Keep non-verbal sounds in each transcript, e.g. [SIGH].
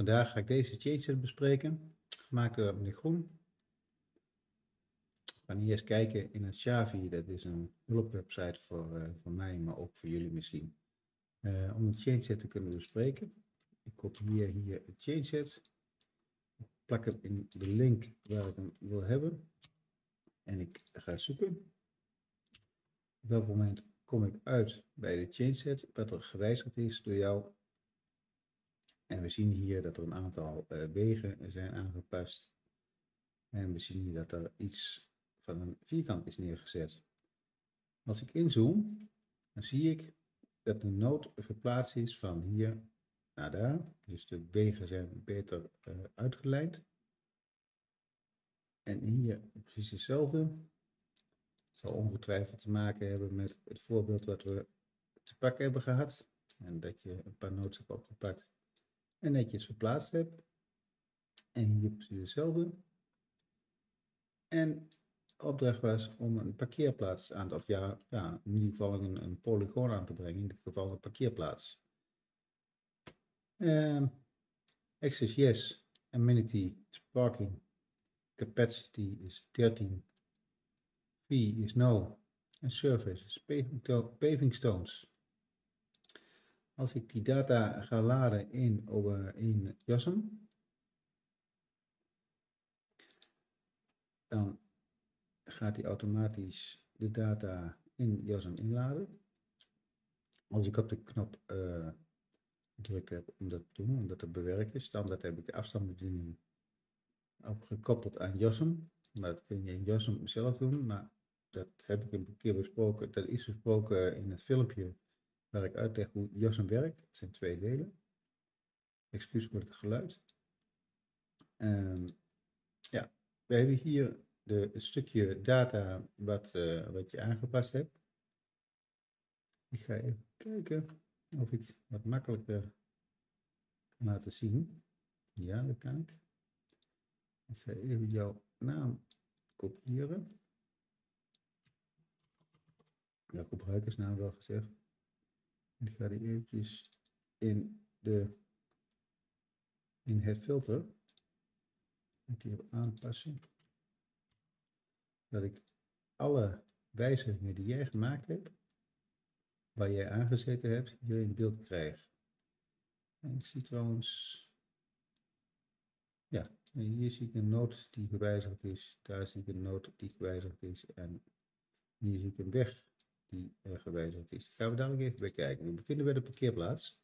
Vandaag ga ik deze changeset bespreken, gemaakt door meneer Groen. We gaan hier eens kijken in het Shavi, dat is een hulpwebsite voor, voor mij, maar ook voor jullie misschien, uh, om het changeset te kunnen bespreken. Ik kopieer hier het changeset, plak hem in de link waar ik hem wil hebben en ik ga zoeken. Op dat moment kom ik uit bij de changeset, wat er gewijzigd is door jou en we zien hier dat er een aantal uh, wegen zijn aangepast. En we zien hier dat er iets van een vierkant is neergezet. Als ik inzoom, dan zie ik dat de nood verplaatst is van hier naar daar. Dus de wegen zijn beter uh, uitgeleid. En hier precies hetzelfde. Het zal ongetwijfeld te maken hebben met het voorbeeld wat we te pakken hebben gehad. En dat je een paar notes hebt opgepakt en netjes verplaatst heb. En hier precies hetzelfde. En opdracht was om een parkeerplaats aan te, of ja, ja in ieder geval een, een polygoon aan te brengen, in dit geval een parkeerplaats. Uh, access yes, amenity parking, capacity is 13, fee is no, en surface is paving stones. Als ik die data ga laden in, in JASM, dan gaat hij automatisch de data in JASM inladen. Als ik op de knop uh, gedrukt heb om dat te doen, om dat te bewerken, standaard heb ik de afstandsbediening opgekoppeld aan JASM. Maar dat kun je in JASM zelf doen, maar dat heb ik een keer besproken, dat is besproken in het filmpje waar ik uitleg hoe JASM werkt. Het zijn twee delen. Excuus voor het geluid. Um, ja, we hebben hier de, het stukje data wat, uh, wat je aangepast hebt. Ik ga even kijken of ik wat makkelijker kan laten zien. Ja, dat kan ik. Ik ga even jouw naam kopiëren. Ja, gebruikersnaam wel gezegd. Ik ga die eventjes in, de, in het filter een keer aanpassen. Dat ik alle wijzigingen die jij gemaakt hebt, waar jij aangezeten hebt, hier in beeld krijg. En ik zie trouwens, ja, hier zie ik een noot die gewijzigd is, daar zie ik een noot die gewijzigd is en hier zie ik een weg die uh, gewijzigd is. gaan we dadelijk even bij kijken. We bevinden bij de parkeerplaats.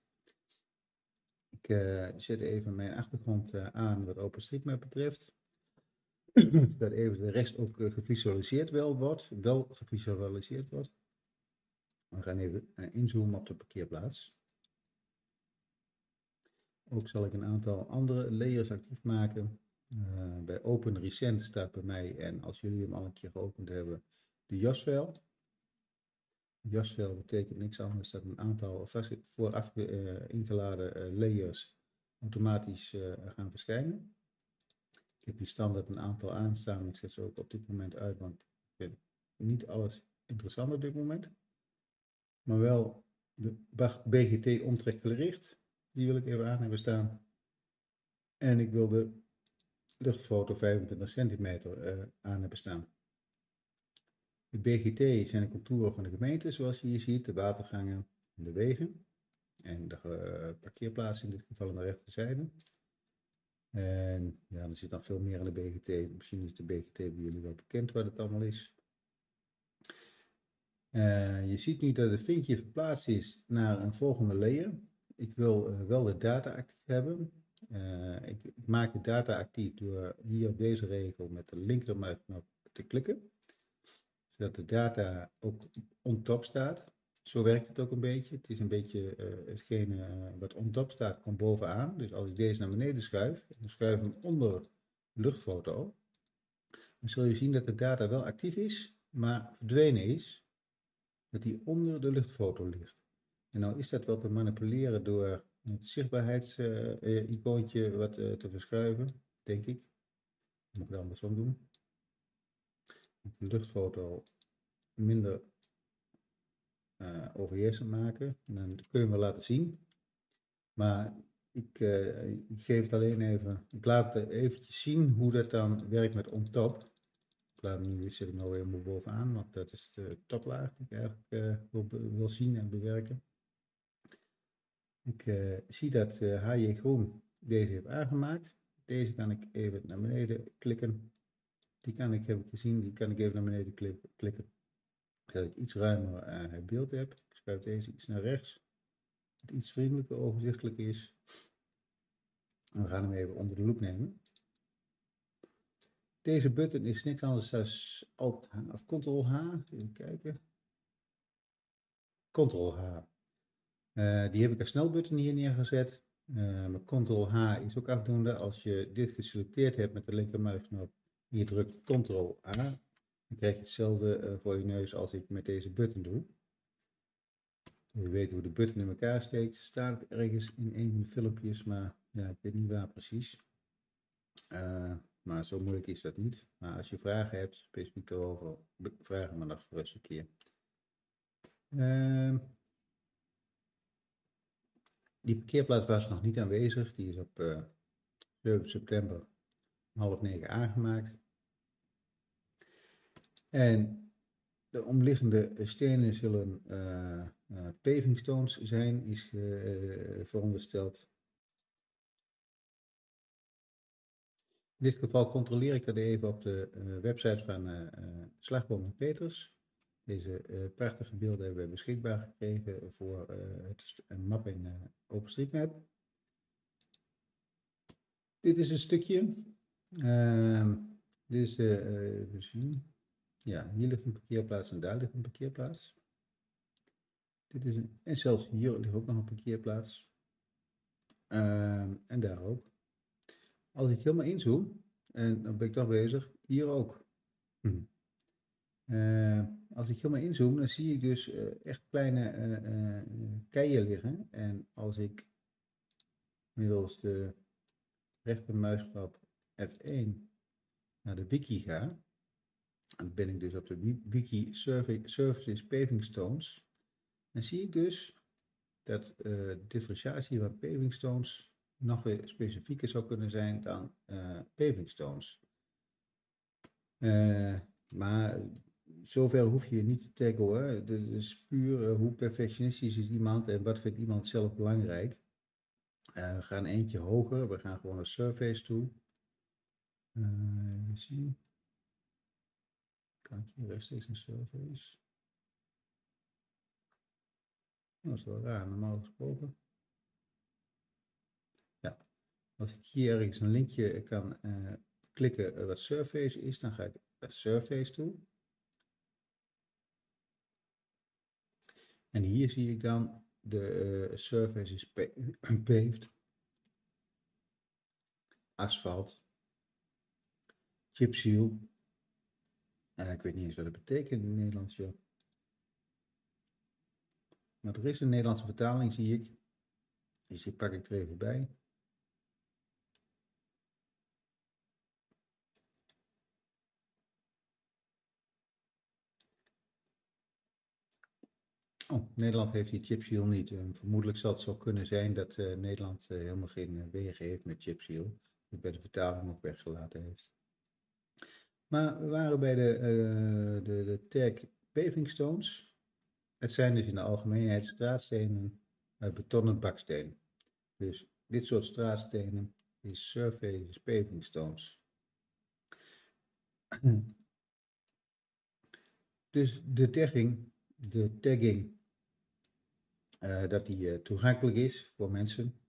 Ik uh, zet even mijn achtergrond uh, aan wat OpenStreetMap betreft. [CLEARS THROAT] dat even de rest ook gevisualiseerd wel wordt, wel gevisualiseerd wordt. We gaan even inzoomen op de parkeerplaats. Ook zal ik een aantal andere layers actief maken. bij Open Recent staat bij mij, en als jullie hem al een keer geopend hebben, de JAS-file. Jasvel betekent niks anders dan een aantal vooraf uh, ingeladen uh, layers automatisch uh, gaan verschijnen. Ik heb hier standaard een aantal aanstaan, ik zet ze ook op dit moment uit, want ik vind niet alles interessant op dit moment. Maar wel de BGT omtrekgericht, die wil ik even aan hebben staan. En ik wil de luchtfoto 25 centimeter aan hebben staan. De BGT zijn de contouren van de gemeente, zoals je hier ziet, de watergangen en de wegen. En de uh, parkeerplaats in dit geval aan de rechterzijde. En ja, er zit dan veel meer aan de BGT. Misschien is de BGT bij jullie wel bekend wat het allemaal is. Uh, je ziet nu dat het vinkje verplaatst is naar een volgende layer. Ik wil uh, wel de data actief hebben. Ik, maak de data actief door hier op deze regel met de linkermuisknop te klikken zodat de data ook on top staat. Zo werkt het ook een beetje. Het is een beetje uh, hetgene eh, wat on top staat, komt bovenaan. Dus als ik deze naar beneden schuif, en schuif hem onder de luchtfoto, dan zul je zien dat de data wel actief is, maar verdwenen is, dat die onder de luchtfoto ligt. En nou is dat wel te manipuleren door het zichtbaarheidsicoontje uh, wat te verschuiven, denk ik. Dat moet ik dan andersom doen de luchtfoto minder uh, overheersend maken. En dan kun je wel laten zien. Maar ik, eh, ik geef het alleen even, ik laat eventjes zien hoe dat dan werkt met OnTop. Ik laat nu, zet hem nou helemaal bovenaan, want dat is de toplaag die ik eigenlijk uh, wil, wil, zien en bewerken. Ik uh, zie dat HJ Groen deze heeft aangemaakt. Deze kan ik even naar beneden klikken. Die kan ik, heb ik gezien, die kan ik even naar beneden klikken. Zodat ik iets ruimer beeld heb. Ik schuif deze iets naar rechts iets vriendelijker, overzichtelijk is. En we gaan hem even onder de loep nemen. Deze button is niks anders dan Alt of Ctrl H. Even kijken. Ctrl H. Uh, die heb ik als snelbutton hier neergezet. Uh, maar Ctrl H is ook afdoende. Als je dit geselecteerd hebt met de linkermuisknop, je drukt Ctrl A, dan krijg je hetzelfde uh, voor je neus als ik met deze button doe. Je weet hoe de button in elkaar steekt. Staat ergens in een van de filmpjes, maar ja, ik weet niet waar precies. Uh, maar zo moeilijk is dat niet. Maar als je vragen hebt, specifiek erover, vraag me nog voor een keer. Uh, die parkeerplaats was nog niet aanwezig. Die is op uh, eh, 7 september half negen aangemaakt. En de omliggende stenen zullen uh, uh, paving stones zijn, is uh, verondersteld. In dit geval controleer ik dat even op de uh, website van uh, Slagboom Peters. Deze prachtige beelden hebben we beschikbaar gekregen voor het, een map in OpenStreetMap. Dit is een stukje. Ehm, dit is, even zien. Ja, hier ligt een parkeerplaats en daar ligt een parkeerplaats. Dit is een, en zelfs hier ligt ook nog een parkeerplaats. Uh, en daar ook. Als ik helemaal inzoom, en dan ben ik toch bezig, hier ook. Hm. Uh, als ik helemaal inzoom, dan zie ik dus uh, echt kleine uh, keien liggen. En als ik middels de rechtermuisknop F1 naar de wiki ga, dan ben ik dus op de wiki Services Paving Stones dan zie ik dus dat uh, differentiatie van paving stones nog weer specifieker zou kunnen zijn dan uh, paving stones. Uh, maar zover hoef je niet te taggen hoor. Het is puur hoe perfectionistisch is iemand en wat vindt iemand zelf belangrijk. we gaan eentje hoger, we gaan gewoon naar surface toe. Zien. Rechtstreeks een surface? Dat is wel raar, normaal gesproken. Ja, als ik hier ergens een linkje kan uh, klikken wat Surface is, dan ga ik naar Surface toe. En hier zie ik dan de uh, surface is [CLEARS THROAT] paved, asfalt, chipseal. Uh, ik weet niet eens wat het betekent in het Nederlands. Joh. Maar er is een Nederlandse vertaling, zie ik. Dus die pak ik er even bij. Oh, Nederland heeft die chipseal niet. En vermoedelijk zal het zo kunnen zijn dat uh, Nederland helemaal geen wegen heeft met chipseal. Die bij de vertaling ook weggelaten heeft. Maar we waren bij de, de, de tag paving stones. Het zijn dus in de algemeenheid straatstenen met betonnen baksteen. Dus dit soort straatstenen is surface paving stones. [CLEARS THROAT] Dus de tagging, de tagging uh, dat die uh, toegankelijk is voor mensen.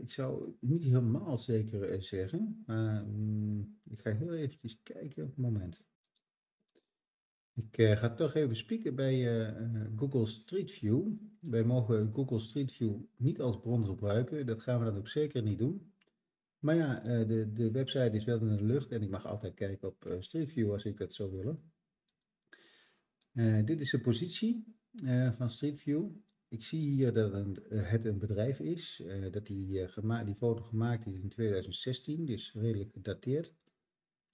Ik zou niet helemaal zeker uh, zeggen, maar um, ik ga heel eventjes kijken. Moment. Ik uh, ga toch even spieken bij uh, Google Street View. Wij mogen Google Street View niet als bron gebruiken. Dat gaan we dan ook zeker niet doen. Maar ja, de, de website is wel in de lucht en ik mag altijd kijken op Street View als ik dat zou willen. dit is de positie van Street View. Ik zie hier dat het een bedrijf is. dat die, die foto gemaakt is in 2016, dus redelijk gedateerd.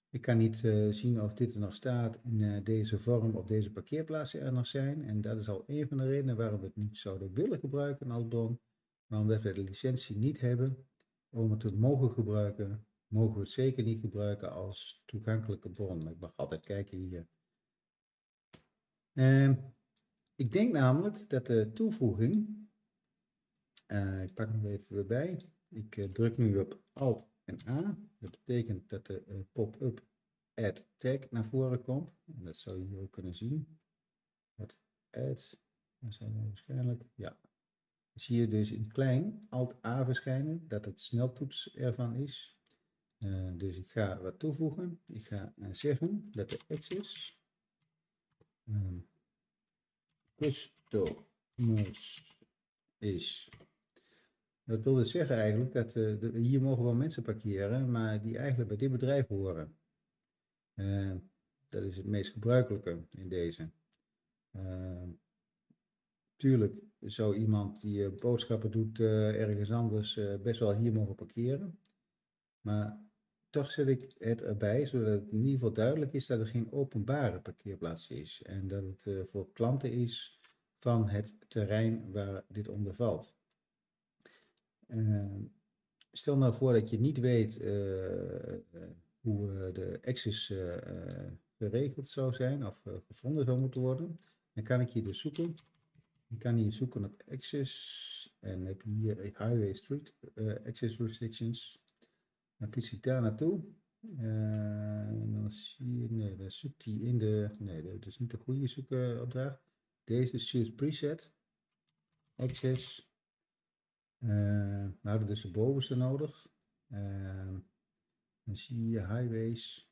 Ik kan niet uh, zien of dit er nog staat in deze vorm of deze parkeerplaatsen er nog zijn. En dat is al een van de redenen waarom we het niet zouden willen gebruiken als bron. Maar omdat we de licentie niet hebben om het te mogen gebruiken, mogen we het zeker niet gebruiken als toegankelijke bron. Ik mag altijd kijken hier. Ehm, ik denk namelijk dat de toevoeging, uh, ik pak hem even weer bij, ik uh, druk nu op Alt en A. Dat betekent dat de uh, pop-up add tag naar voren komt. En dat zou je hier ook kunnen zien. Het add, zijn we waarschijnlijk, ja. Zie je dus in klein Alt A verschijnen, dat het sneltoets ervan is. Dus ik ga wat toevoegen. Ik ga zeggen dat de access um, customers is. Dat wil dus zeggen eigenlijk dat uh, de, hier mogen wel mensen parkeren, maar die eigenlijk bij dit bedrijf horen. dat is het meest gebruikelijke in deze. tuurlijk zou iemand die boodschappen doet ergens anders best wel hier mogen parkeren. Maar toch zet ik het erbij, zodat het in ieder geval duidelijk is dat er geen openbare parkeerplaats is. En dat het uh, voor klanten is van het terrein waar dit onder valt. Uh, stel nou voor dat je niet weet uh, hoe de access geregeld zou zijn of gevonden zou moeten worden. Dan kan ik hier dus zoeken. Ik kan hier zoeken op access en heb hier highway street access restrictions. Dan kies ik daar naartoe. Uh, en dan zie je, nee, dan zoekt hij in de, nee, dat is niet de goede zoekopdracht. Deze is choose preset, access. Uh, we hebben dus de bovenste nodig. Uh, dan zie je highways,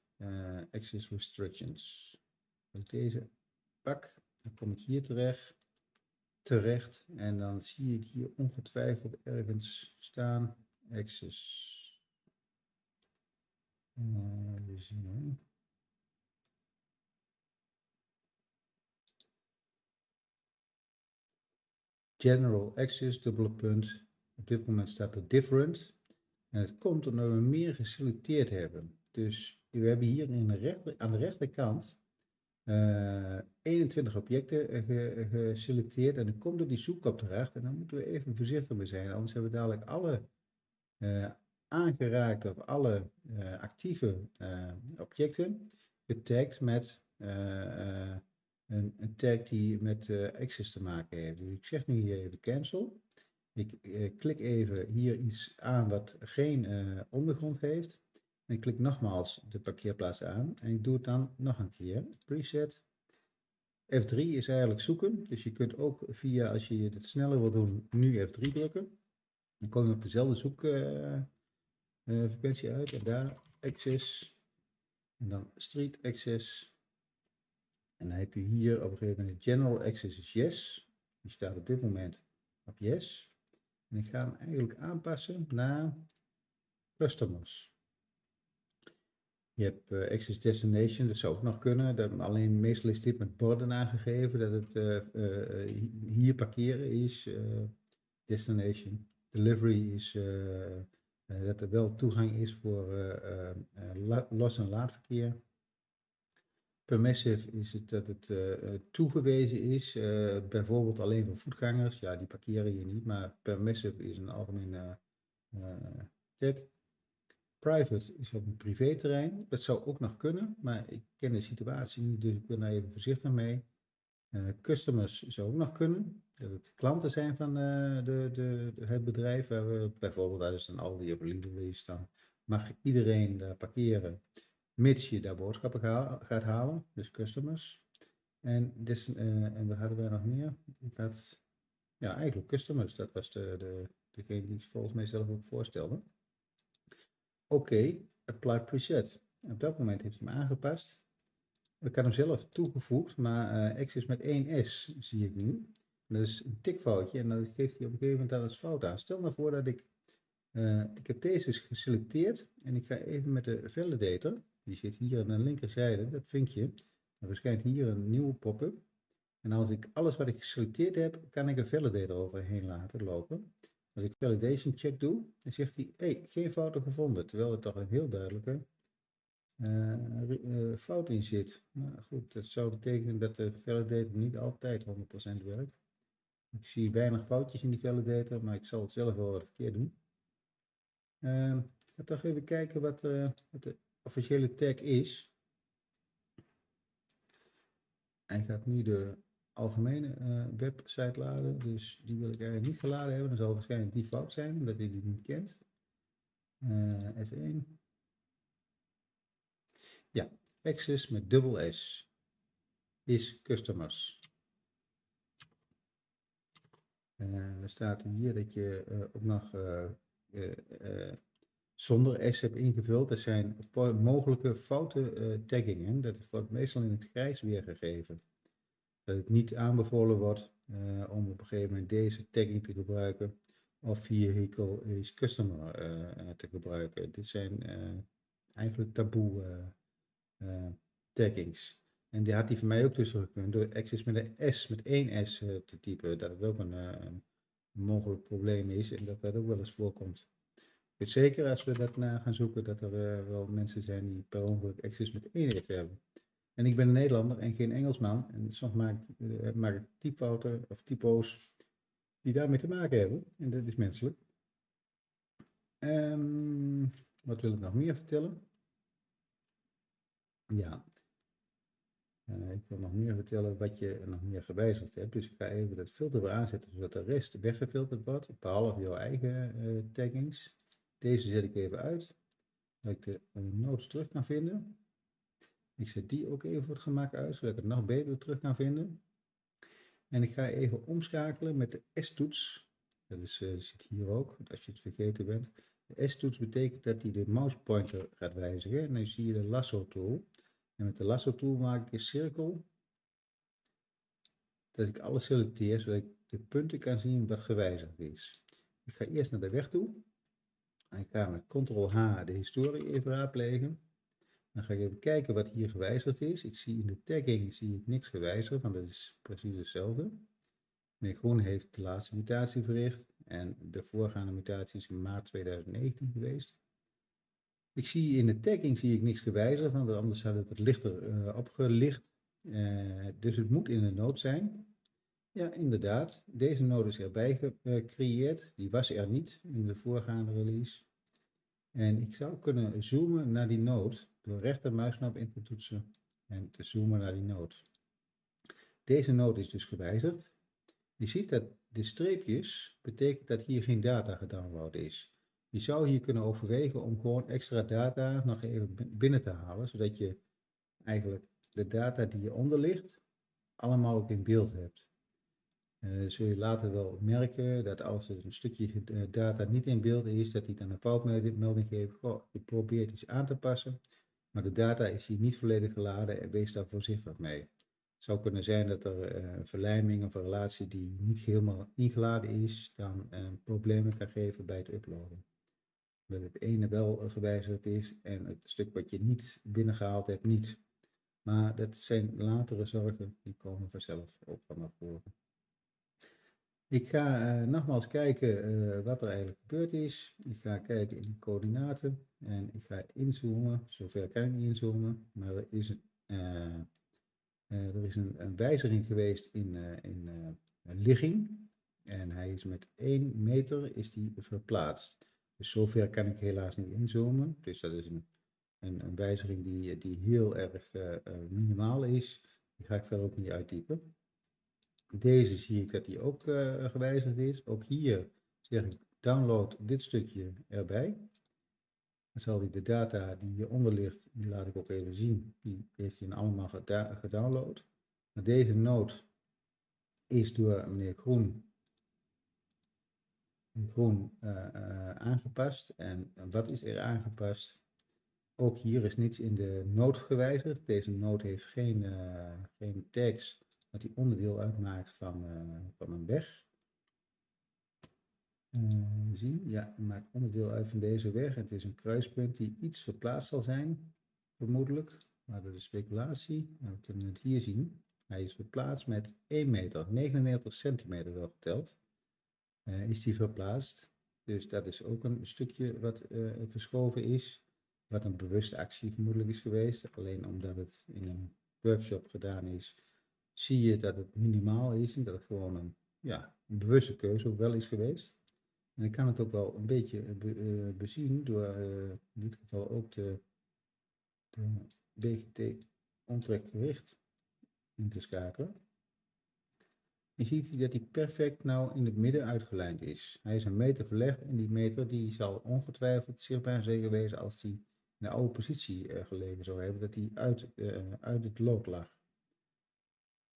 access restrictions. Als ik deze pak, dan kom ik hier terecht, terecht en dan zie ik hier ongetwijfeld ergens staan access Uh, General access, dubbele punt. Op dit moment staat er different. En het komt omdat we meer geselecteerd hebben. Dus we hebben hier in de aan de rechterkant uh, 21 objecten geselecteerd. En dan komt er die zoekopdracht. En dan moeten we even voorzichtig mee zijn. Anders hebben we dadelijk alle aangeraakt of alle uh, actieve uh, objecten getagd met uh, een, een, tag die met access te maken heeft. Dus ik zeg nu hier even cancel. Ik klik even hier iets aan wat geen ondergrond heeft. En ik klik nogmaals de parkeerplaats aan en ik doe het dan nog een keer. Preset. F3 is eigenlijk zoeken, dus je kunt ook via, als je het sneller wil doen, nu F3 drukken. Dan kom je op dezelfde zoek, frequentie uit en daar access en dan street access en dan heb je hier op een gegeven moment general access is yes die staat op dit moment op yes en ik ga hem eigenlijk aanpassen naar customers je hebt uh, access destination, dat zou ook nog kunnen. Dat, alleen meestal is dit met borden aangegeven dat het uh, uh, hier parkeren is. destination. Delivery is eh, dat er wel toegang is voor eh, eh, los- en laadverkeer. Permissive is het dat het toegewezen is, bijvoorbeeld alleen voor voetgangers. Ja, die parkeren hier niet, maar permissive is een algemene tag. Private is op een privéterrein. Dat zou ook nog kunnen, maar ik ken de situatie niet, dus ik ben daar even voorzichtig mee. Uh, customers zou ook nog kunnen. Dat het klanten zijn van uh, de, de, het bedrijf. Waar we bijvoorbeeld als een Aldi of Lidl is, dan mag iedereen daar parkeren. Mits je daar boodschappen ga, gaat halen. Dus customers. En, dus, en wat hadden wij nog meer? Ja, eigenlijk customers. Dat was de, de, degene die ik volgens mij zelf ook voorstelde. Oké, okay, apply preset. Op dat moment heeft hij hem aangepast. Ik had hem zelf toegevoegd, maar uh, X is met 1S, zie ik nu. Dat is een tikfoutje en dan geeft hij op een gegeven moment daar als fout aan. Stel nou voor dat ik, uh, ik heb deze dus geselecteerd en ik ga even met de validator, die zit hier aan de linkerzijde, dat vinkje, er verschijnt hier een nieuwe pop-up. En als ik alles wat ik geselecteerd heb, kan ik een validator overheen laten lopen. Als ik validation check doe, dan zegt hij, hey, geen fouten gevonden, terwijl het toch een heel duidelijke uh, fout in zit. Nou goed, dat zou betekenen dat de validator niet altijd 100% werkt. Ik zie weinig foutjes in die validator, maar ik zal het zelf wel wat verkeerd doen. Uh, toch even kijken wat, uh, wat de officiële tag is. Hij gaat nu de algemene website laden, dus die wil ik eigenlijk niet geladen hebben. Dan zal waarschijnlijk die fout zijn, omdat hij die niet kent. Uh, F1. Ja, access met dubbel S is customers. Uh, er staat hier dat je uh, ook nog uh, zonder S hebt ingevuld. Dat zijn mogelijke foute taggingen. Dat wordt meestal in het grijs weergegeven. Dat het niet aanbevolen wordt om op een gegeven moment deze tagging te gebruiken. Of vehicle is customer te gebruiken. Dit zijn eigenlijk taboe taggings. En die had hij voor mij ook tussen gekund door access met een S, met één S uh, te typen. Dat het ook een, uh, een, mogelijk probleem is en dat dat ook wel eens voorkomt. Ik weet zeker als we dat na gaan zoeken dat er uh, wel mensen zijn die per ongeluk access met één S hebben. En ik ben een Nederlander en geen Engelsman. En soms maak, maak ik typfouten of typo's die daarmee te maken hebben. En dat is menselijk. Um, wat wil ik nog meer vertellen? Ja, ik wil nog meer vertellen wat je nog meer gewijzigd hebt. Dus ik ga even het filter weer aanzetten zodat de rest weggefilterd wordt, behalve jouw eigen uh, taggings. Deze zet ik even uit, dat ik de notes terug kan vinden. Ik zet die ook even voor het gemak uit, zodat ik het nog beter terug kan vinden. En ik ga even omschakelen met de S-toets. Dat is, zit hier ook, als je het vergeten bent. De S-toets betekent dat hij de mouse pointer gaat wijzigen. En dan zie je de lasso tool. En met de lasso tool maak ik een cirkel. Dat ik alles selecteer, zodat ik de punten kan zien wat gewijzigd is. Ik ga eerst naar de weg toe. En ik ga met Ctrl-H de historie even raadplegen. Dan ga ik even kijken wat hier gewijzigd is. Ik zie in de tagging zie ik niks gewijzigd, want dat is precies hetzelfde. Meneer Groen heeft de laatste mutatie verricht en de voorgaande mutatie is in maart 2019 geweest. Ik zie in de tagging zie ik niks gewijzigd, want anders had het wat lichter uh, opgelicht. Uh, dus het moet in de nood zijn. Ja, inderdaad. Deze node is erbij gecreëerd. Die was er niet in de voorgaande release. En ik zou kunnen zoomen naar die node door rechtermuisknop in te toetsen en te zoomen naar die node. Deze node is dus gewijzigd. Je ziet dat de streepjes betekent dat hier geen data gedownload is. Je zou hier kunnen overwegen om gewoon extra data nog even binnen te halen, zodat je eigenlijk de data die hieronder ligt, allemaal ook in beeld hebt. Uh, zul je later wel merken dat als er een stukje eh, data niet in beeld is, dat hij dan een foutmelding geeft. Goh, je probeert iets aan te passen, maar de data is hier niet volledig geladen en wees daar voorzichtig mee. Zou kunnen zijn dat er uh, een verlijming of een relatie die niet helemaal ingeladen is, dan problemen kan geven bij het uploaden dat het ene wel gewijzigd is en het stuk wat je niet binnengehaald hebt niet. Maar dat zijn latere zorgen, die komen vanzelf ook van naar voren. Ik ga uh, nogmaals kijken wat er eigenlijk gebeurd is. Ik ga kijken in de coördinaten en ik ga inzoomen. Zover kan ik inzoomen, maar er is een, er is een, een, wijziging geweest in, in ligging. En hij is met 1 meter is die verplaatst. Dus zover kan ik helaas niet inzoomen. Dus dat is een, een, een wijziging die, die heel erg minimaal is. Die ga ik verder ook niet uittypen. Deze zie ik dat die ook gewijzigd is. Ook hier zeg ik download dit stukje erbij. Dan zal hij de data die hieronder ligt, die laat ik ook even zien. Die heeft hij allemaal gedownload. Maar deze node is door meneer Groen groen uh, aangepast. En wat is er aangepast? Ook hier is niets in de nood gewijzigd. Deze nood heeft geen, uh, geen tags dat die onderdeel uitmaakt van, van een weg. Zien, ja, maakt onderdeel uit van deze weg. Het is een kruispunt die iets verplaatst zal zijn, vermoedelijk. Maar dat is speculatie. We kunnen het hier zien. Hij is verplaatst met 1 meter, 99 centimeter wel geteld uh, is die verplaatst. Dus dat is ook een stukje wat uh, verschoven is, wat een bewuste actie vermoedelijk is geweest. Alleen omdat het in een workshop gedaan is, zie je dat het minimaal is en dat het gewoon een ja, een bewuste keuze ook wel is geweest. En ik kan het ook wel een beetje be, bezien door in dit geval ook de, de BGT onttrekgewicht in te schakelen. Je ziet dat hij perfect nou in het midden uitgelijnd is. Hij is een meter verlegd en die meter die zal ongetwijfeld zichtbaar zijn geweest als hij in de oude positie gelegen zou hebben, dat hij uit, uit het lood lag.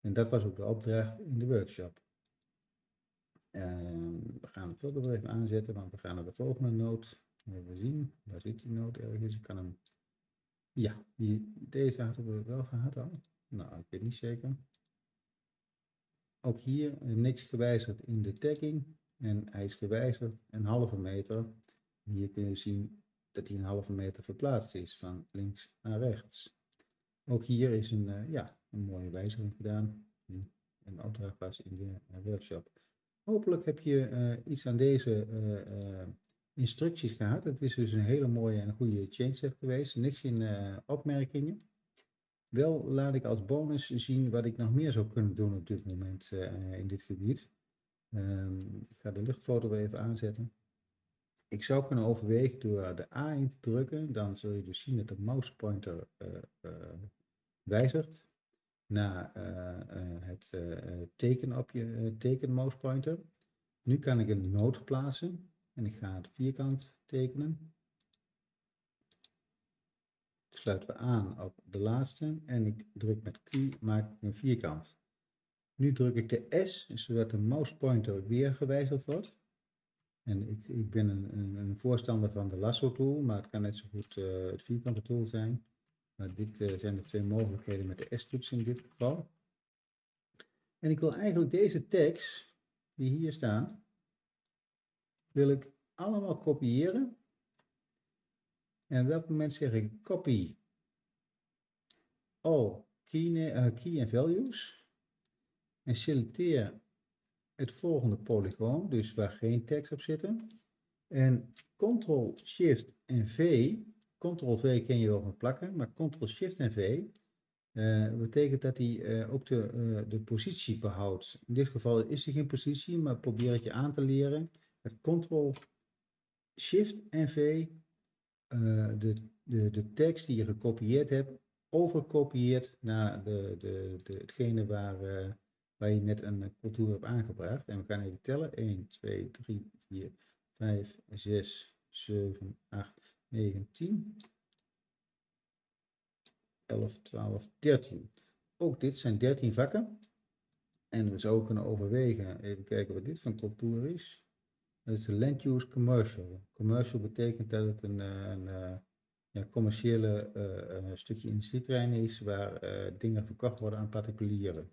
En dat was ook de opdracht in de workshop. Uh, we gaan het filter even aanzetten, want we gaan naar de volgende noot. Even zien, waar zit die noot ergens? Ik kan hem... Ja, die, deze hadden we wel gehad al. Nou, ik weet niet zeker. Ook hier niks gewijzigd in de tagging. En hij is gewijzigd een halve meter. Hier kun je zien dat hij een halve meter verplaatst is van links naar rechts. Ook hier is een, uh, ja, een mooie wijziging gedaan. Een opdracht was in de uh, workshop. Hopelijk heb je uh, iets aan deze instructies gehad. Het is dus een hele mooie en goede change set geweest. Niks in opmerkingen. Wel laat ik als bonus zien wat ik nog meer zou kunnen doen op dit moment in dit gebied. Um, ik ga de luchtfoto even aanzetten. Ik zou kunnen overwegen door de A in te drukken. Dan zul je dus zien dat de mouse pointer wijzigt naar het teken op je teken mouse pointer. Nu kan ik een noot plaatsen en ik ga het vierkant tekenen sluiten we aan op de laatste en ik druk met Q, maak een vierkant. Nu druk ik de S, zodat de mouse pointer weer gewijzigd wordt. En ik, ik ben een, een, voorstander van de lasso tool, maar het kan net zo goed het vierkante tool zijn. Maar dit uh, zijn de twee mogelijkheden met de S-toets in dit geval. En ik wil eigenlijk deze tekst, die hier staan, wil ik allemaal kopiëren en op welk moment zeg ik copy all key, uh, key and values en selecteer het volgende polygoon, dus waar geen tekst op zit. En Ctrl Shift en V, Ctrl V ken je wel van plakken, maar Ctrl Shift en V uh, betekent dat hij uh, ook de, uh, de positie behoudt. In dit geval is hij geen positie, maar probeer het je aan te leren. Met Ctrl Shift en V de, de, de tekst die je gekopieerd hebt, overkopieert naar de, de, de, hetgene waar, waar je net een cultuur hebt aangebracht. En we gaan even tellen. 1, 2, 3, 4, 5, 6, 7, 8, 9, 10, 11, 12, 13. Ook dit zijn 13 vakken. En we zouden kunnen overwegen, even kijken wat dit van cultuur is. Dat is land use commercial. Commercial betekent dat het een, eh, een, een eh, ja, commerciële uh, stukje industrieterrein is waar dingen verkocht worden aan particulieren.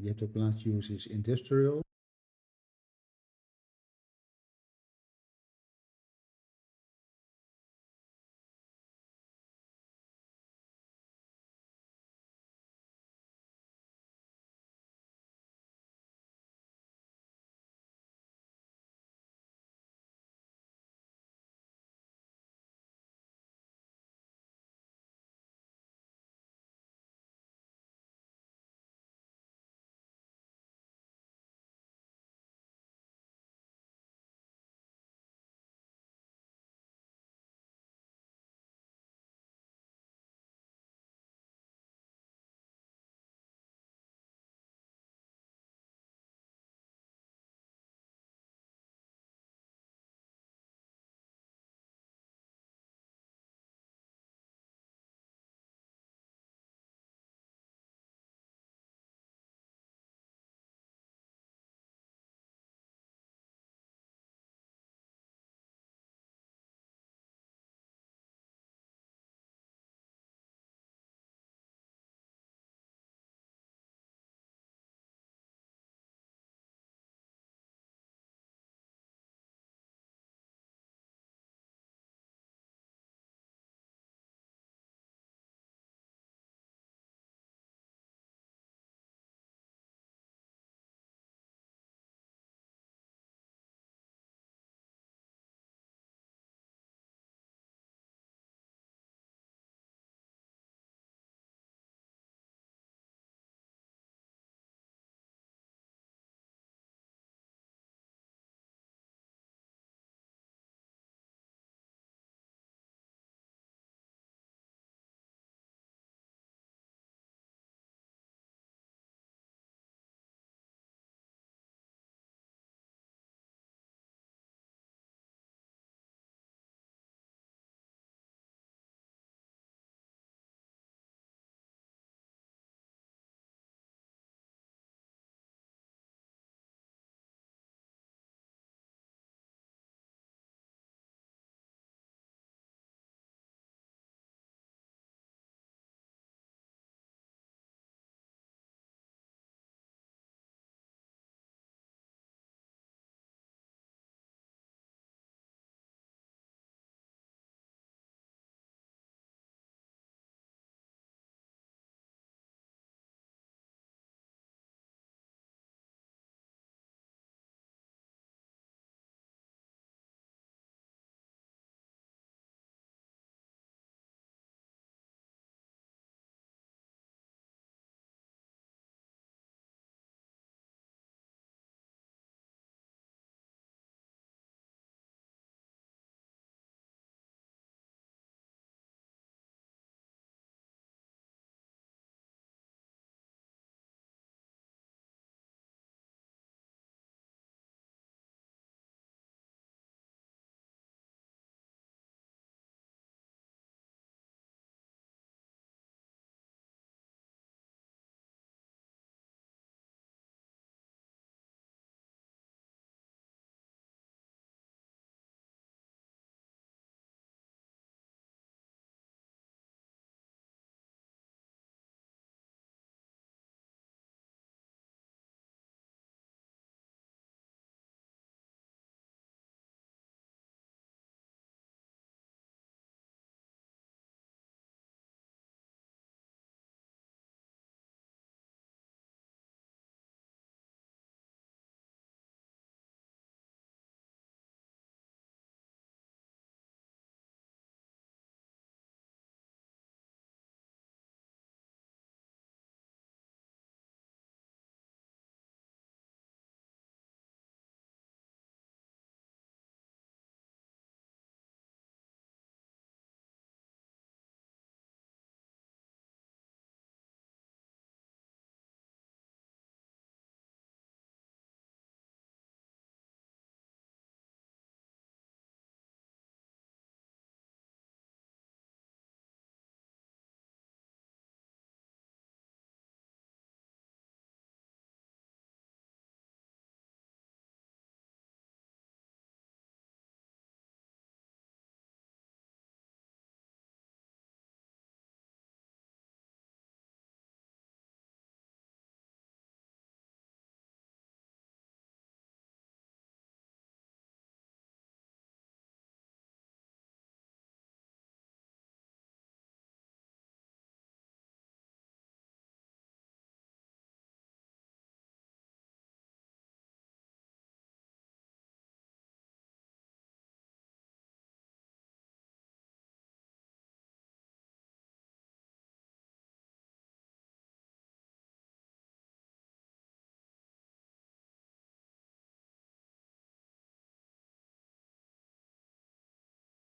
je hebt ook land use is industrial.